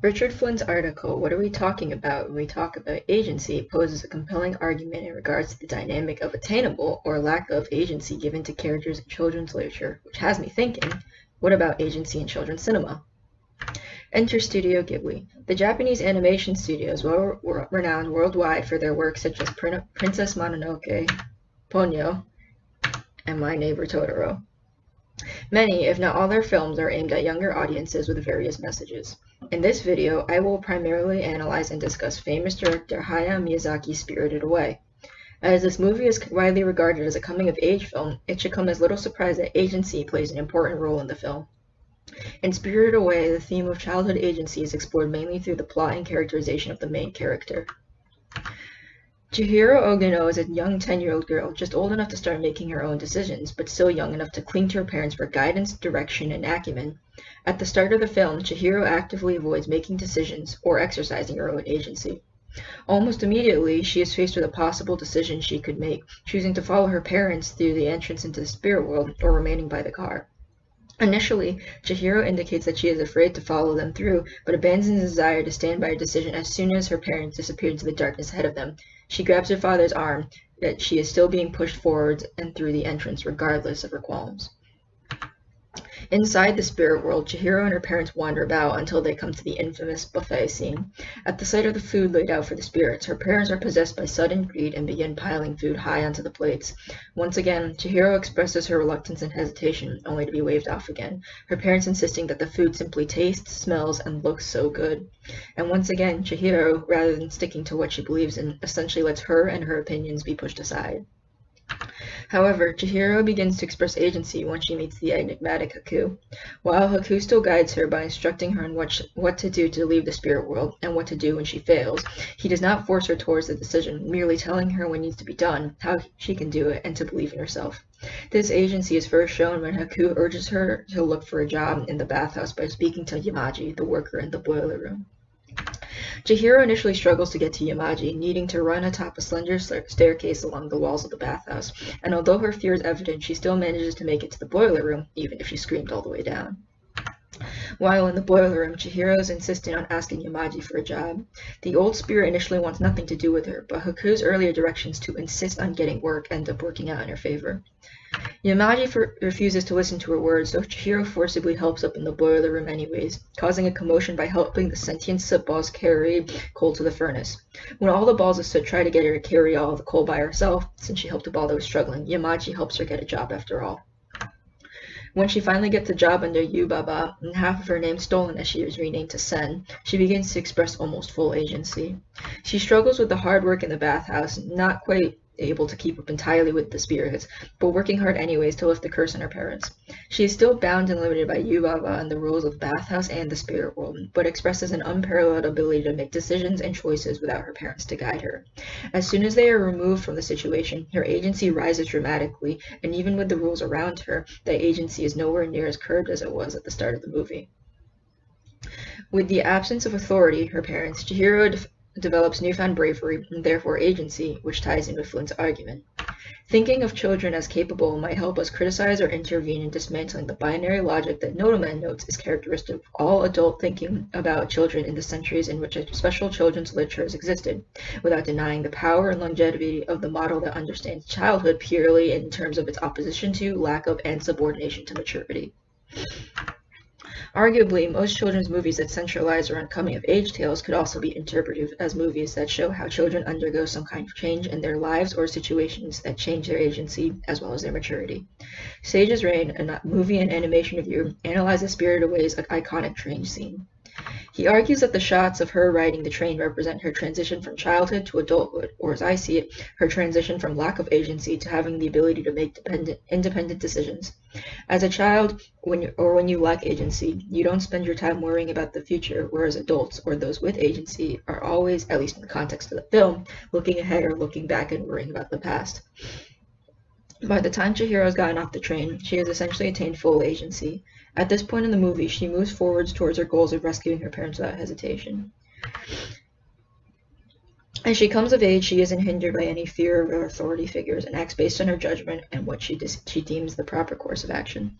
Richard Flynn's article, What Are We Talking About When We Talk About Agency, poses a compelling argument in regards to the dynamic of attainable or lack of agency given to characters in children's literature, which has me thinking, what about agency in children's cinema? Enter Studio Ghibli. The Japanese animation studio is well renowned worldwide for their work such as Princess Mononoke, Ponyo, and My Neighbor Totoro. Many, if not all their films are aimed at younger audiences with various messages. In this video, I will primarily analyze and discuss famous director Hayao Miyazaki's Spirited Away. As this movie is widely regarded as a coming-of-age film, it should come as little surprise that agency plays an important role in the film. In Spirited Away, the theme of childhood agency is explored mainly through the plot and characterization of the main character. Chihiro Ogino is a young 10-year-old girl, just old enough to start making her own decisions, but still young enough to cling to her parents for guidance, direction, and acumen. At the start of the film, Chihiro actively avoids making decisions or exercising her own agency. Almost immediately, she is faced with a possible decision she could make, choosing to follow her parents through the entrance into the spirit world or remaining by the car. Initially, Chihiro indicates that she is afraid to follow them through, but abandons the desire to stand by her decision as soon as her parents disappear into the darkness ahead of them, she grabs her father's arm, yet she is still being pushed forwards and through the entrance regardless of her qualms. Inside the spirit world, Chihiro and her parents wander about until they come to the infamous buffet scene. At the sight of the food laid out for the spirits, her parents are possessed by sudden greed and begin piling food high onto the plates. Once again, Chihiro expresses her reluctance and hesitation, only to be waved off again, her parents insisting that the food simply tastes, smells, and looks so good. And once again, Chihiro, rather than sticking to what she believes in, essentially lets her and her opinions be pushed aside. However, Chihiro begins to express agency when she meets the enigmatic Haku. While Haku still guides her by instructing her on what, what to do to leave the spirit world and what to do when she fails, he does not force her towards the decision, merely telling her what needs to be done, how she can do it, and to believe in herself. This agency is first shown when Haku urges her to look for a job in the bathhouse by speaking to Yamaji, the worker in the boiler room. Chihiro initially struggles to get to Yamaji, needing to run atop a slender staircase along the walls of the bathhouse, and although her fear is evident, she still manages to make it to the boiler room, even if she screamed all the way down. While in the boiler room, Chihiro is insisting on asking Yamaji for a job. The old spirit initially wants nothing to do with her, but Haku's earlier directions to insist on getting work end up working out in her favor. Yamaji refuses to listen to her words, so Chihiro forcibly helps up in the boiler room anyways, causing a commotion by helping the sentient soot balls carry coal to the furnace. When all the balls of soot try to get her to carry all the coal by herself, since she helped a ball that was struggling, Yamaji helps her get a job after all. When she finally gets a job under Yubaba, and half of her name stolen as she is renamed to Sen, she begins to express almost full agency. She struggles with the hard work in the bathhouse, not quite able to keep up entirely with the spirits, but working hard anyways to lift the curse on her parents. She is still bound and limited by Yubaba and the rules of bathhouse and the spirit world, but expresses an unparalleled ability to make decisions and choices without her parents to guide her. As soon as they are removed from the situation, her agency rises dramatically, and even with the rules around her, that agency is nowhere near as curbed as it was at the start of the movie. With the absence of authority, her parents, Chihiro develops newfound bravery and therefore agency, which ties in with Flynn's argument. Thinking of children as capable might help us criticize or intervene in dismantling the binary logic that Nodelman notes is characteristic of all adult thinking about children in the centuries in which special children's literature has existed, without denying the power and longevity of the model that understands childhood purely in terms of its opposition to, lack of, and subordination to maturity. Arguably, most children's movies that centralize around coming-of-age tales could also be interpreted as movies that show how children undergo some kind of change in their lives or situations that change their agency as well as their maturity. Sage's Reign, a movie and animation review, analyzes Spirited Away's iconic train scene. He argues that the shots of her riding the train represent her transition from childhood to adulthood, or as I see it, her transition from lack of agency to having the ability to make independent decisions. As a child, when or when you lack agency, you don't spend your time worrying about the future, whereas adults, or those with agency, are always, at least in the context of the film, looking ahead or looking back and worrying about the past. By the time Chihiro has gotten off the train, she has essentially attained full agency. At this point in the movie, she moves forwards towards her goals of rescuing her parents without hesitation. As she comes of age, she isn't hindered by any fear of authority figures and acts based on her judgment and what she, she deems the proper course of action.